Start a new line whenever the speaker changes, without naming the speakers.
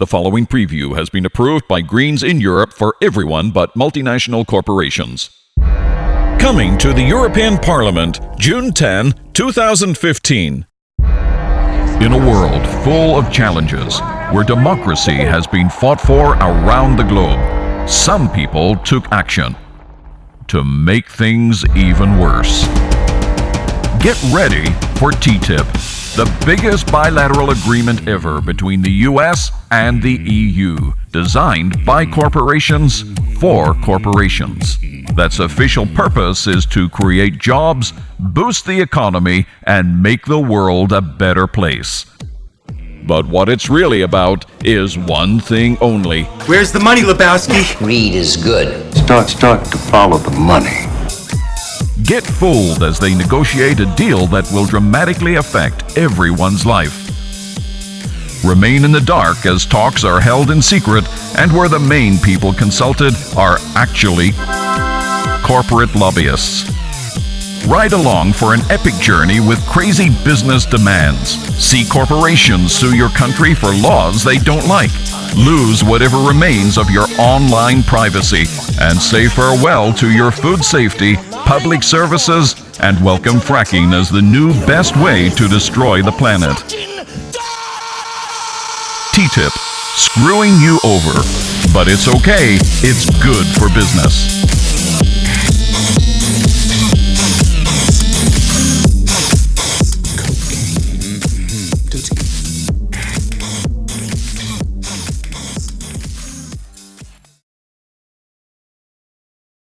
The following preview has been approved by Greens in Europe for everyone but multinational corporations. Coming to the European Parliament, June 10, 2015. In a world full of challenges, where democracy has been fought for around the globe, some people took action to make things even worse. Get ready for TTIP, the biggest bilateral agreement ever between the US and the EU, designed by corporations for corporations. That's official purpose is to create jobs, boost the economy, and make the world a better place. But what it's really about is one thing only
Where's the money, Lebowski?
Greed is good.
Start, start to follow the money.
Get fooled as they negotiate a deal that will dramatically affect everyone's life. Remain in the dark as talks are held in secret and where the main people consulted are actually corporate lobbyists. Ride along for an epic journey with crazy business demands. See corporations sue your country for laws they don't like. Lose whatever remains of your online privacy and say farewell to your food safety, public services, and welcome fracking as the new best way to destroy the planet. TTIP, screwing you over. But it's okay, it's good for business.